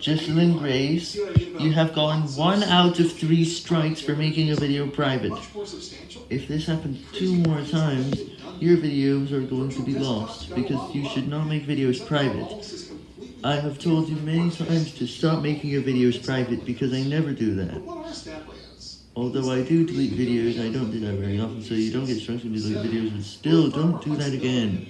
Jocelyn Grace, you have gone 1 out of 3 strikes for making a video private. If this happens 2 more times, your videos are going to be lost, because you should not make videos private. I have told you many times to stop making your videos private, because I never do that. Although I do delete videos, I don't do that very often, so you don't get strikes when you delete videos, but still, don't do that again.